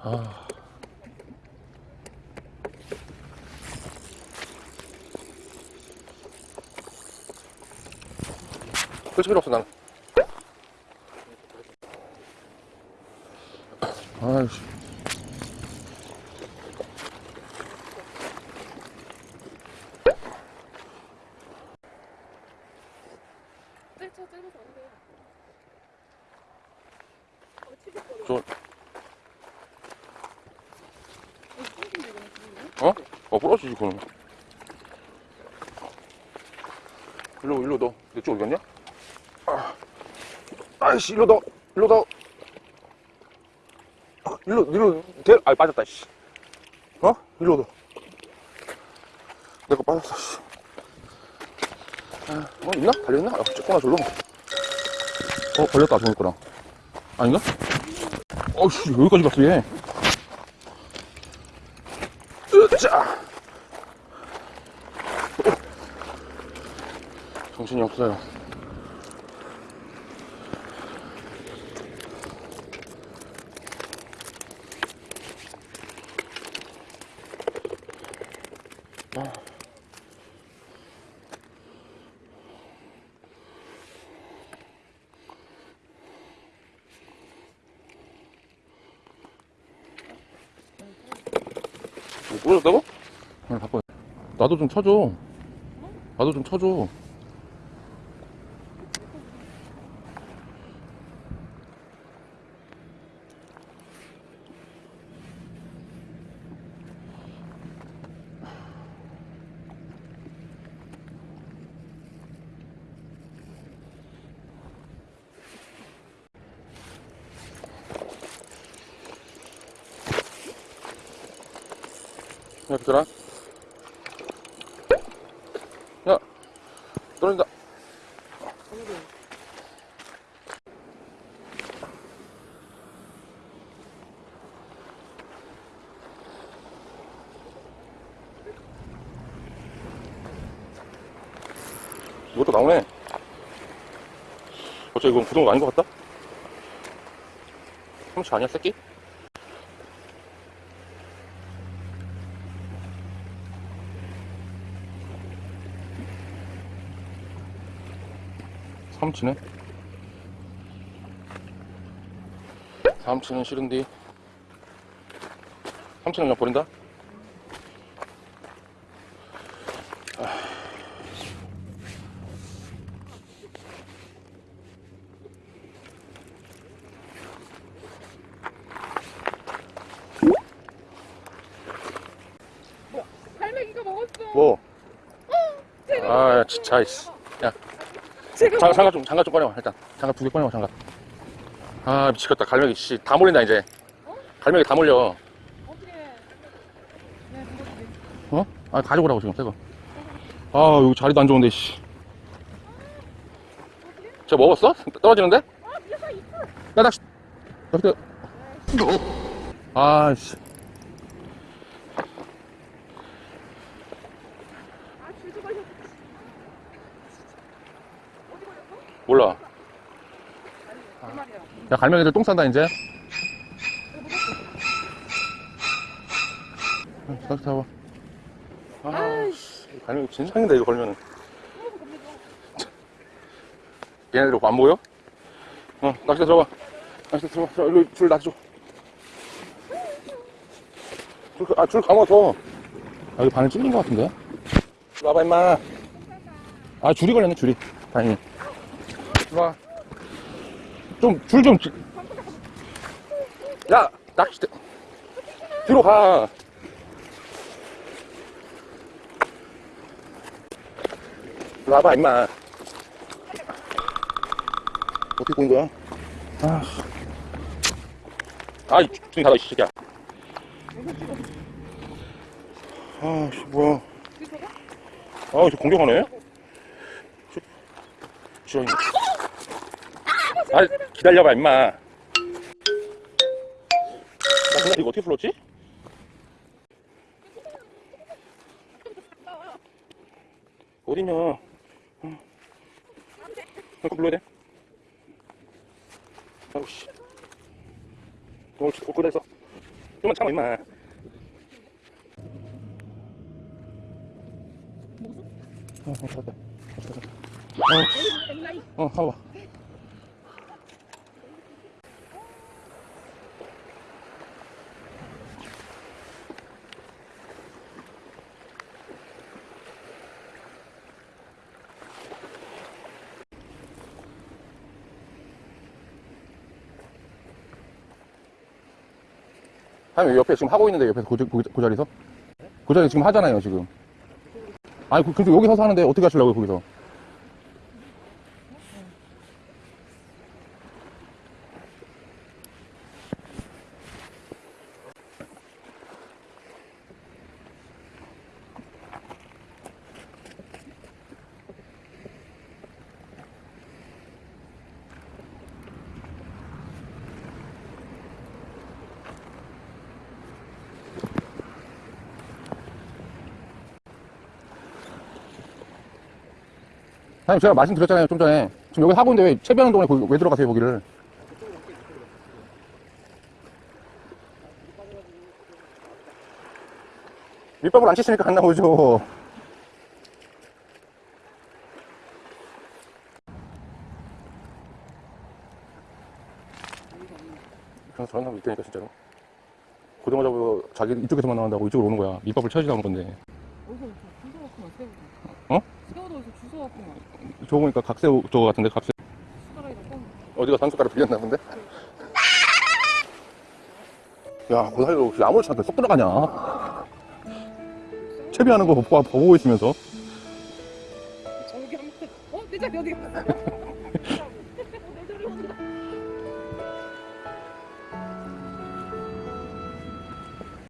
아. 그렇지 필요 없어 난. 아이씨. 네, 저 때려서 안 돼요. 어, 치겠거든요. 저, 어, 부러진데, 이거는 지금요? 어? 어 부러지지 그럼 일로 일로 넣어 내쪽 어디 갔냐? 아, 아이씨 일로 넣어 일로 넣어 아, 일로 일로 대, 아 빠졌다 씨 어? 일로 넣어 내거 빠졌어 씨 아, 어 있나? 달려있나? 아, 조금만 졸로 어 걸렸다 종이 거랑 아닌가? 어씨 여기까지 갔어 얘 정신이 없어요 부러졌다고? 아, 바빠. 나도 좀 쳐줘. 나도 좀 쳐줘. 야, 비켜라. 야, 떨어진다. 이것도 나오네. 어째 이건 구동 아닌 것 같다? 삼치 아니야, 새끼? 삼치네. 삼치는 싫은데. 삼치는 그냥 버린다? 먹었어. 뭐? 제가 아, 진짜. 야, 제가 장갑, 장갑 좀, 장갑 좀 꺼내와, 일단. 장갑 두 개 꺼내와, 장갑. 아, 미치겠다. 갈매기, 씨. 다 몰린다, 이제. 갈매기 다 몰려. 어떻게? 네. 어? 아, 가져오라고, 지금, 새거. 아, 여기 자리도 안 좋은데, 씨. 저 먹었어? 떨어지는데? 있어. 야, 낚시. 낚시. 아, 씨. 아, 줄도 걸렸어. 어디 걸렸어? 몰라. 야, 갈매기들 똥 싼다, 이제. 낚시 잡아. 아, 씨. 갈매기 진상인데, 이거 걸면은. 얘네들 안 보여? 어, 낚시 들어봐. 낚시 들어봐. 저, 일로 줄 놔줘. 줄, 아, 줄 감아, 더. 아, 여기 바늘 찔린 것 같은데? 와봐, 임마. 아, 줄이 걸렸네, 줄이. 다행히. 이리 와. 좀, 줄 좀. 지- 야, 낚시, 뒤로 가. 와봐, 임마. 어떻게 꼬인 거야? 아. 아이, 중이 닫아, 이 새끼야. 아, 씨, 뭐야. 아, 저 공격하네? 지렁이. 아, 기다려봐, 임마. 나 근데 이거 어떻게 풀었지? 어딨냐? 어. 이거 불러야 돼? 아우, 씨. 어, 어, 그래, 있어. 좀만 참아 임마 어, 어, 잡았다. 엘라이. 어, 어, 가봐. 사 장님 옆에 지금 하고 있는데 옆에서 그, 그, 그 자리에서? 그 자리 지금 하잖아요 지금 아니 그, 근데 여기 서서 하는데 어떻게 하시려고요 거기서 사장님 제가 말씀드렸잖아요 좀 전에. 지금 여기 하고 있는데 왜 채비하는 동안에 거기 왜 들어가세요 거기를? 밑밥을 안 치시니까 안 나오죠. 저런 사람 있다니까 진짜로. 고등어 잡고 자기 이쪽에서만 나온다고 이쪽으로 오는 거야. 밑밥을 쳐야지 나오는 건데. 어 보니까 각새우 저거 같은데 각새. 어디가 산숟가락 빌렸나 본데? 야, 고사리로 아무렇지 않게 쏙 들어가냐? 채비하는 거 보고, 보고 있으면서. 저기 한 번. 어? 내 자리 어디?